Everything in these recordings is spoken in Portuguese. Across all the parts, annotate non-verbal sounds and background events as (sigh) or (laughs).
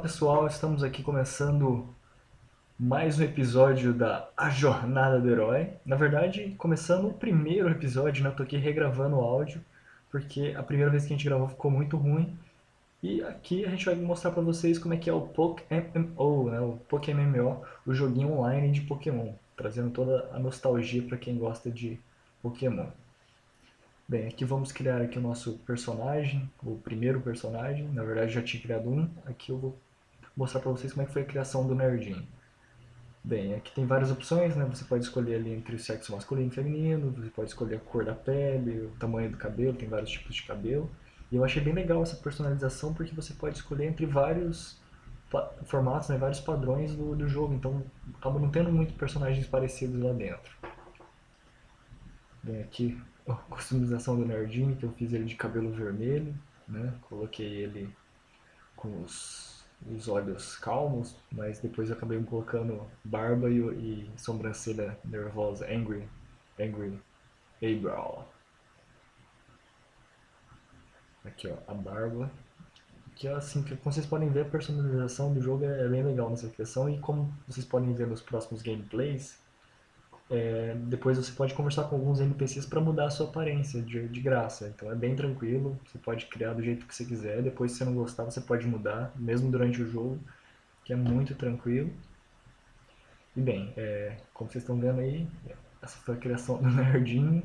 pessoal, estamos aqui começando mais um episódio da A Jornada do Herói. Na verdade, começando o primeiro episódio, né? Eu tô aqui regravando o áudio, porque a primeira vez que a gente gravou ficou muito ruim. E aqui a gente vai mostrar pra vocês como é que é o PokéMMO, né? O o joguinho online de Pokémon, trazendo toda a nostalgia para quem gosta de Pokémon. Bem, aqui vamos criar aqui o nosso personagem, o primeiro personagem, na verdade já tinha criado um, aqui eu vou mostrar para vocês como é que foi a criação do Nerdinho. Bem, aqui tem várias opções, né? Você pode escolher ali entre o sexo masculino e feminino, você pode escolher a cor da pele, o tamanho do cabelo, tem vários tipos de cabelo. E eu achei bem legal essa personalização porque você pode escolher entre vários formatos, né, vários padrões do, do jogo, então acaba não tendo muitos personagens parecidos lá dentro. Bem, aqui a customização do Nerdinho, que eu fiz ele de cabelo vermelho, né? Coloquei ele com os, os olhos calmos, mas depois eu acabei colocando barba e, e sobrancelha nervosa, angry, angry eyebrow. Aqui ó, a barba. Que assim, como vocês podem ver, a personalização do jogo é bem legal nessa questão e como vocês podem ver nos próximos gameplays, é, depois você pode conversar com alguns NPCs para mudar a sua aparência de, de, graça. Então é bem tranquilo, você pode criar do jeito que você quiser. Depois, se você não gostar, você pode mudar, mesmo durante o jogo, que é muito tranquilo. E bem, é, como vocês estão vendo aí, essa foi a criação do (laughs) Nerdinho,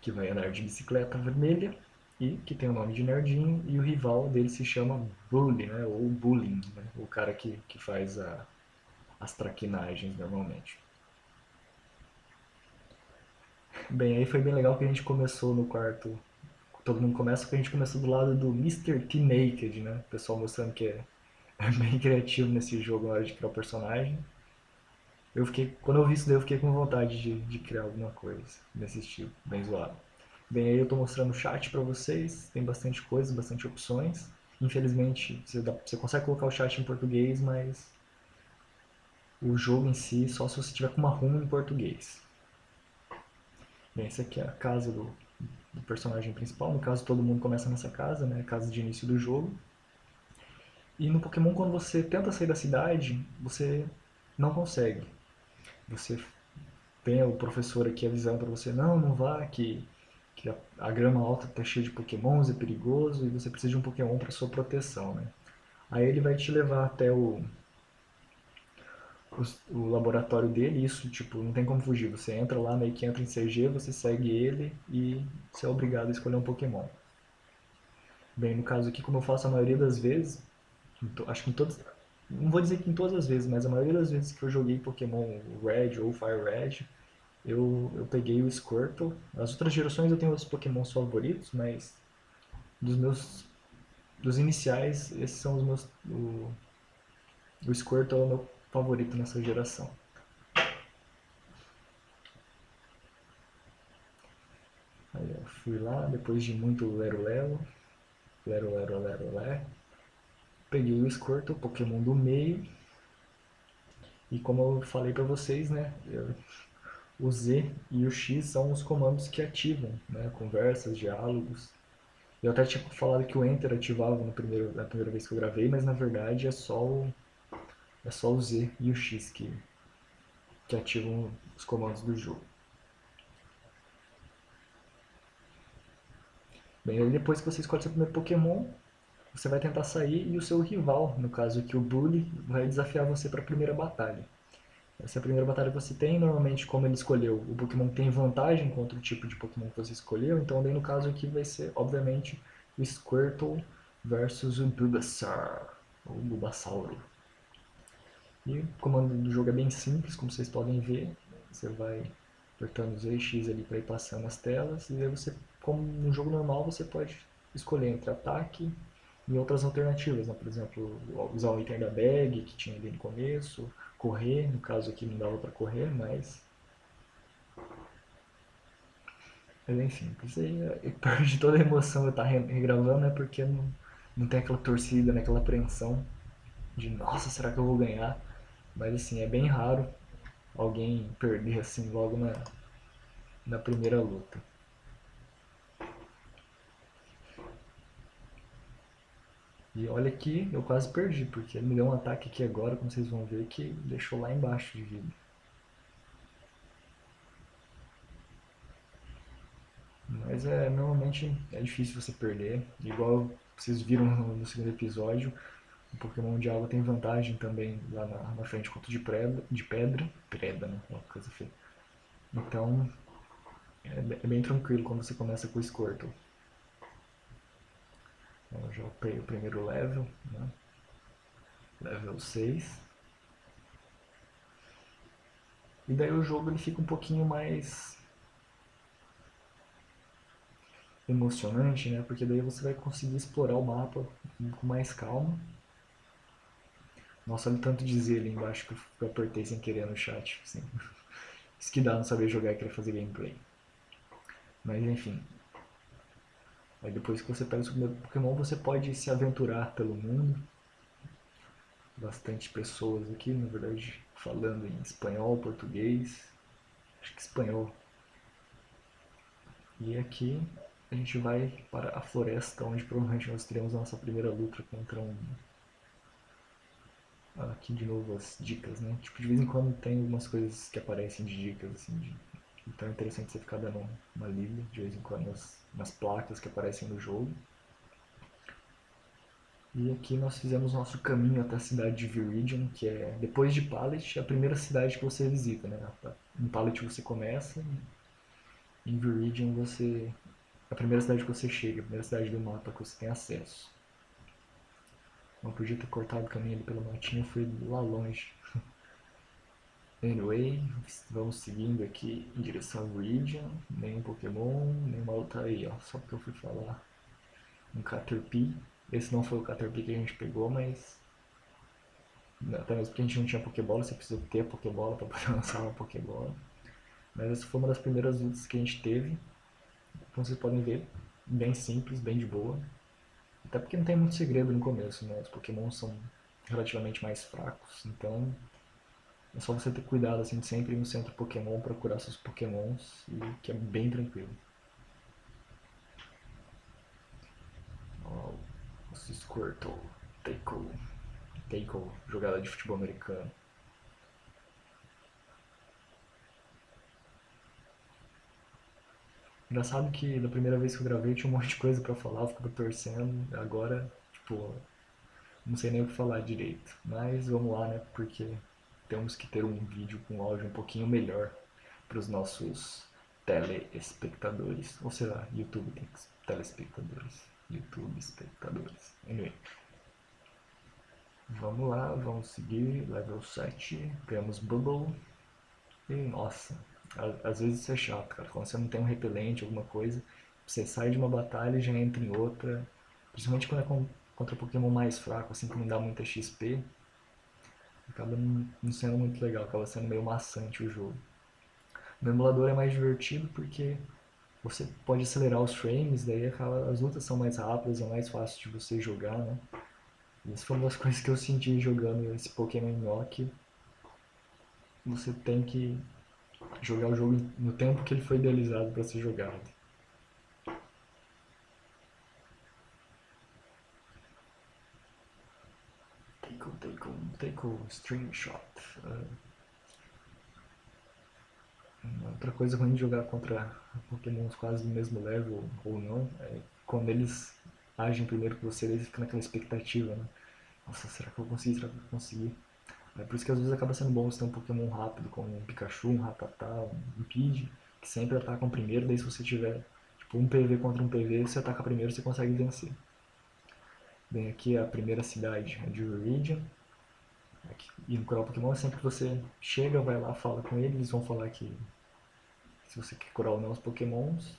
que vai andar de bicicleta vermelha e que tem o nome de Nerdinho, e o rival dele se chama Bully, né, ou Bullying, né, o cara que, que faz a, as traquinagens normalmente. Bem, aí foi bem legal que a gente começou no quarto. Todo mundo começa porque a gente começou do lado do Mr. T Naked, né? O pessoal mostrando que é, (laughs) é bem criativo nesse jogo na hora de criar o personagem. Eu fiquei, quando eu vi isso daí, eu fiquei com vontade de, de criar alguma coisa nesse estilo, bem zoado. Bem, aí eu tô mostrando o chat pra vocês, tem bastante coisa, bastante opções. Infelizmente, você, dá, você consegue colocar o chat em português, mas o jogo em si, só se você tiver com uma room em português. Bem, essa aqui é a casa do, do, personagem principal. No caso, todo mundo começa nessa casa, né? Casa de início do jogo. E no Pokémon, quando você tenta sair da cidade, você não consegue. Você tem o professor aqui avisando para você, não, não vá, que, que a, a, grama alta está cheia de pokémons, é perigoso, e você precisa de um pokémon para sua proteção, né? Aí ele vai te levar até o, o, laboratório dele, isso, tipo, não tem como fugir. Você entra lá, meio que entra em CG, você segue ele e você é obrigado a escolher um Pokémon. Bem, no caso aqui, como eu faço a maioria das vezes, acho que em todas, não vou dizer que em todas as vezes, mas a maioria das vezes que eu joguei Pokémon Red ou Fire Red, eu, eu peguei o Squirtle. As outras gerações eu tenho outros Pokémons favoritos, mas dos meus, dos iniciais, esses são os meus, o, o Squirtle é o meu favorito nessa geração. Aí eu fui lá, depois de muito lero-lero, lero-lero-lero-lero, peguei o Squirtle, o Pokémon do meio, e como eu falei pra vocês, né, eu, o Z e o X são os comandos que ativam, né, conversas, diálogos. Eu até tinha falado que o Enter ativava no primeiro, na primeira vez que eu gravei, mas na verdade é só o é só o Z e o X que, que ativam os comandos do jogo. Bem, aí depois que você escolhe seu primeiro Pokémon, você vai tentar sair e o seu rival, no caso aqui o Bully, vai desafiar você para a primeira batalha. Essa é a primeira batalha que você tem, normalmente como ele escolheu, o Pokémon tem vantagem contra o tipo de Pokémon que você escolheu, então daí no caso aqui vai ser, obviamente, o Squirtle versus o Bulbasaur, ou Bulbasauro. E o comando do jogo é bem simples, como vocês podem ver. Você vai apertando os X ali para ir passando as telas. E aí você, como no jogo normal, você pode escolher entre ataque e outras alternativas. Né? Por exemplo, usar o item da bag, que tinha ali no começo. Correr, no caso aqui não dava para correr, mas... É bem simples. E (laughs) perde toda a emoção eu estar regravando, é porque não, não tem aquela torcida, né? aquela apreensão de nossa, será que eu vou ganhar? Mas assim, é bem raro alguém perder assim logo na, na primeira luta. E olha que eu quase perdi, porque ele me deu um ataque aqui agora, como vocês vão ver, que deixou lá embaixo de vida. Mas é, normalmente é difícil você perder. Igual vocês viram no segundo episódio, o Pokémon de água tem vantagem também lá na, na frente contra de pedra, de pedra, pedra, né? Uma coisa feia. Então, é, é bem tranquilo quando você começa com o Squirtle. Eu já upei o primeiro level, né? level 6. E daí o jogo ele fica um pouquinho mais emocionante, né? Porque daí você vai conseguir explorar o mapa com mais calma. Nossa, olha tanto Z ali embaixo que eu apertei sem querer no chat. Assim. (laughs) Isso que dá não saber jogar e querer fazer gameplay. Mas enfim, Aí depois que você pega o seu primeiro Pokémon, você pode se aventurar pelo mundo. Bastante pessoas aqui, na verdade, falando em espanhol, português. Acho que espanhol. E aqui a gente vai para a floresta, onde provavelmente nós teremos a nossa primeira luta contra um... Aqui de novo as dicas, né? Tipo, de vez em quando tem algumas coisas que aparecem de dicas, assim, de então é interessante você ficar dando uma lida de vez em quando nas, nas placas que aparecem no jogo. E aqui nós fizemos nosso caminho até a cidade de Viridian, que é, depois de Pallet, a primeira cidade que você visita. Né? Em Pallet você começa, em Viridian você... a primeira cidade que você chega, a primeira cidade do mapa que você tem acesso. Não podia ter cortado o caminho ali pela matinha, foi lá longe. (laughs) Anyway, vamos seguindo aqui em direção ao Region, nenhum Pokémon, nenhuma outra aí, ó, só porque eu fui falar um Caterpie. Esse não foi o Caterpie que a gente pegou, mas até mesmo porque a gente não tinha Pokébola, você precisa ter Pokébola para (laughs) poder lançar uma Pokébola. Mas essa foi uma das primeiras lutas que a gente teve, como vocês podem ver, bem simples, bem de boa. Até porque não tem muito segredo no começo, né, os Pokémon são relativamente mais fracos, então é só você ter cuidado assim, sempre ir no centro Pokémon procurar seus Pokémons, e que é bem tranquilo. Ó, oh, Squirtle, Taiko, Taiko, jogada de futebol americano. Engraçado que da primeira vez que eu gravei tinha um (laughs) monte de coisa pra falar, eu ficava torcendo, agora, tipo, não sei nem o que falar direito. Mas vamos lá, né, porque temos que ter um vídeo com áudio um pouquinho melhor para os nossos telespectadores. Ou será, YouTube tem telespectadores. YouTube espectadores. Anyway. Vamos lá, vamos seguir. Level 7. Ganhamos Bubble. E nossa, às vezes isso é chato, cara. Quando você não tem um repelente, alguma coisa, você sai de uma batalha e já entra em outra. Principalmente quando é contra Pokémon mais fraco, assim que não dá muita XP acaba não sendo muito legal, acaba sendo meio maçante o jogo. No emulador é mais divertido porque você pode acelerar os frames, daí acaba, as lutas são mais rápidas, é mais fácil de você jogar, né? Isso foi uma das (laughs) coisas que eu senti jogando esse Pokémon Nhoque. Você tem que jogar o jogo no tempo que ele foi idealizado para ser jogado. take o string shot. Uh, outra coisa ruim de jogar contra pokémons quase do mesmo level ou não, é quando eles agem primeiro que você, eles ficam naquela expectativa, né? Nossa, será que eu vou conseguir? Será que eu vou conseguir? É por isso que às vezes acaba sendo bom você ter um Pokémon rápido, como um Pikachu, um Rattata, um Pidgey, que sempre atacam primeiro, daí se você tiver tipo, um PV contra um PV, você ataca primeiro você consegue vencer. Bem, aqui é a primeira cidade de Viridian. E no curar o Pokémon, sempre que você chega, vai lá, fala com eles, eles vão falar que se você quer curar ou não os Pokémons,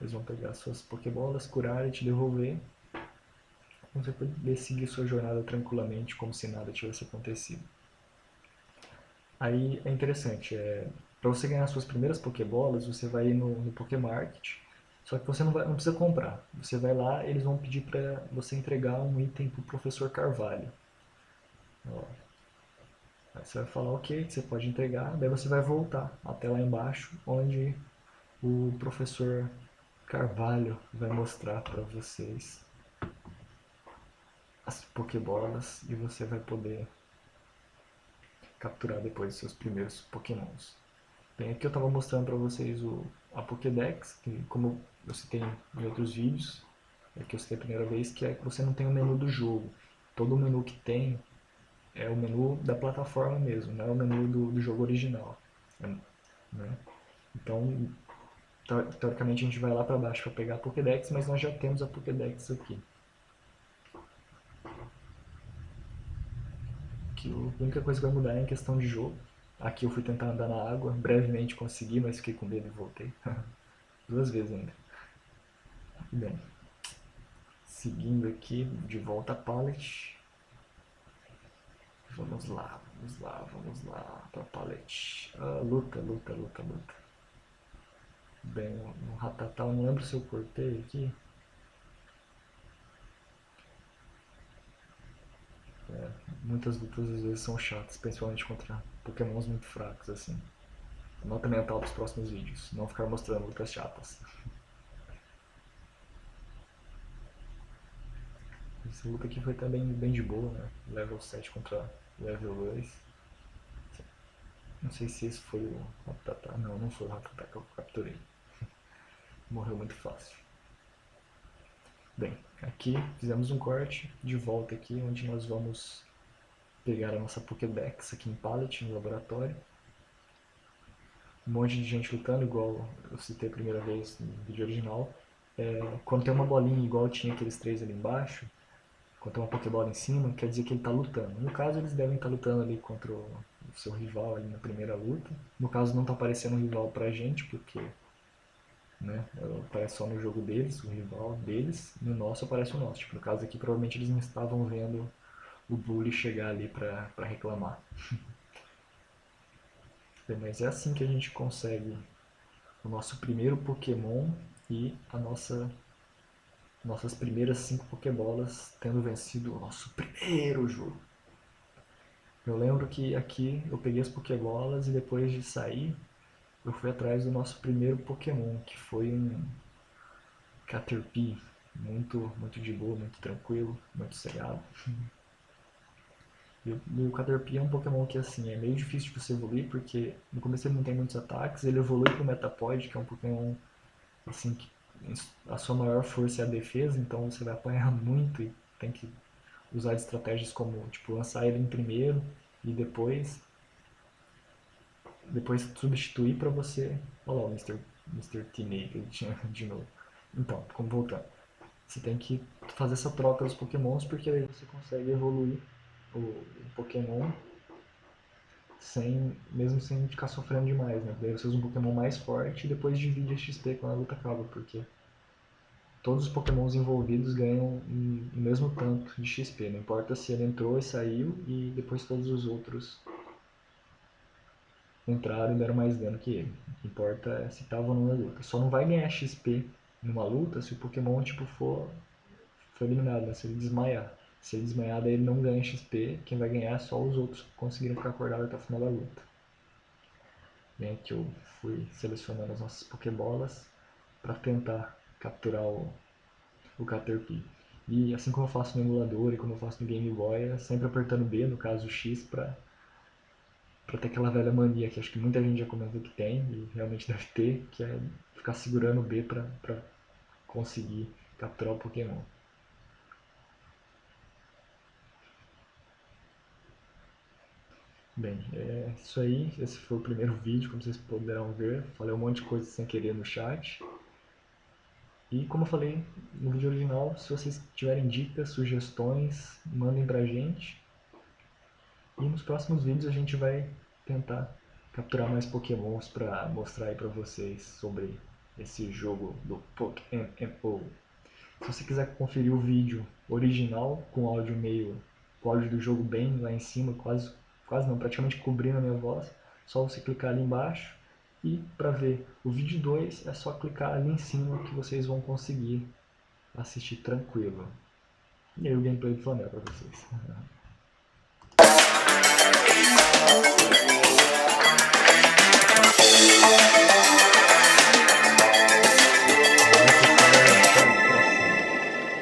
eles vão pegar suas Pokébolas, curar e te devolver. Você pode seguir sua jornada tranquilamente, como se nada tivesse acontecido. Aí é interessante, é, para você ganhar suas primeiras Pokébolas, você vai no, no Pokémarket, só que você não, vai, não precisa comprar. Você vai lá, eles vão pedir para você entregar um item para o Professor Carvalho. Ó, Aí você vai falar ok, você pode entregar, daí você vai voltar até lá embaixo, onde o professor Carvalho vai mostrar para vocês as Pokébolas e você vai poder capturar depois seus primeiros Pokémons. Bem, aqui eu estava mostrando para vocês o, a Pokédex, que como eu citei em outros vídeos, é que eu citei a primeira vez, que é que você não tem o menu do jogo. Todo o menu que tem é o menu da plataforma mesmo, não é o menu do, do jogo original. Né? Então, teoricamente a gente vai lá para baixo para pegar a Pokédex, mas nós já temos a Pokédex aqui. A única coisa que vai mudar é em questão de jogo. Aqui eu fui tentar andar na água, brevemente consegui, mas fiquei com medo e voltei. (laughs) Duas vezes ainda. Bem, seguindo aqui, de volta a palette. Vamos lá, vamos lá, vamos lá pra palette. Ah, luta, luta, luta, luta. Bem, no Ratatá, eu não lembro se eu cortei aqui. É, muitas lutas às vezes são chatas, principalmente contra pokémons muito fracos, assim. Nota mental dos próximos vídeos, não ficar mostrando lutas chatas. Essa luta aqui foi também bem de boa, né? Level 7 contra level 2. Não sei se esse foi o Ratatá. Não, não foi o Ratatá que eu capturei. (laughs) Morreu muito fácil. Bem, aqui fizemos um corte de volta aqui, onde nós vamos pegar a nossa Pokédex aqui em Pallet, no laboratório. Um monte de gente lutando, igual eu citei a primeira vez no vídeo original. É, quando tem uma bolinha igual tinha aqueles três ali embaixo, quando tem uma Pokébola em cima, quer dizer que ele está lutando. No caso, eles devem estar tá lutando ali contra o seu rival ali na primeira luta. No caso, não está aparecendo um rival pra gente, porque né? Aparece só no jogo deles, o rival deles, no nosso aparece o nosso. Tipo, no caso aqui, provavelmente eles não estavam vendo o Bully chegar ali pra reclamar. Bem, (laughs) mas é assim que a gente consegue o nosso primeiro Pokémon e a nossa nossas primeiras cinco Pokébolas tendo vencido o nosso primeiro jogo. Eu lembro que aqui eu peguei as Pokébolas e depois de sair eu fui atrás do nosso primeiro Pokémon, que foi um Caterpie, muito, muito de boa, muito tranquilo, muito cegado. E o Caterpie é um Pokémon que assim, é meio difícil de você evoluir, porque no começo ele não tem muitos ataques, ele evolui para o Metapod, que é um Pokémon assim, que a sua maior força é a defesa, então você vai apanhar (laughs) muito e tem que usar estratégias como tipo, lançar ele em primeiro e depois depois substituir para você. Olha lá o Mr. Mr. Teenage de novo. Então, como voltando. Você tem que fazer essa troca dos pokémons porque aí você consegue evoluir o, o pokémon sem, mesmo sem ficar sofrendo demais, né? Daí você usa um pokémon mais forte e depois divide a XP quando a luta acaba, porque todos os pokémons envolvidos ganham o mesmo tanto de XP, não importa se ele entrou e saiu e depois todos os outros entraram e deram mais dano que ele. O que importa é se tava não na luta. Só não vai ganhar XP numa luta se o Pokémon tipo, for, for eliminado, né? se ele desmaiar. Se ele desmaiar, daí ele não ganha XP, quem vai ganhar é só os outros que conseguirem ficar acordados até o final da luta. Bem, aqui eu fui selecionando as nossas Pokébolas para tentar capturar o, o Caterpie. E assim como eu faço no emulador e como eu faço no Game Boy, é sempre apertando B, no caso X, para para ter aquela velha mania que acho que muita gente já comentou que tem e realmente deve ter, que é ficar segurando o B para conseguir capturar o Pokémon. Bem, é isso aí. Esse foi o primeiro vídeo, como vocês puderam ver. Falei um monte de coisa sem querer no chat. E como eu falei no vídeo original, se vocês tiverem dicas, sugestões, mandem pra gente. E nos próximos vídeos a gente vai tentar capturar mais pokémons para mostrar aí para vocês sobre esse jogo do Pokémon. Se você quiser conferir o vídeo original com áudio meio, com áudio do jogo bem lá em cima, quase, quase não, praticamente cobrindo a minha voz, só você clicar ali embaixo e para ver o vídeo 2 é só clicar ali em cima que vocês vão conseguir assistir tranquilo. E aí o gameplay do Flamengo para vocês. (laughs) Thank you.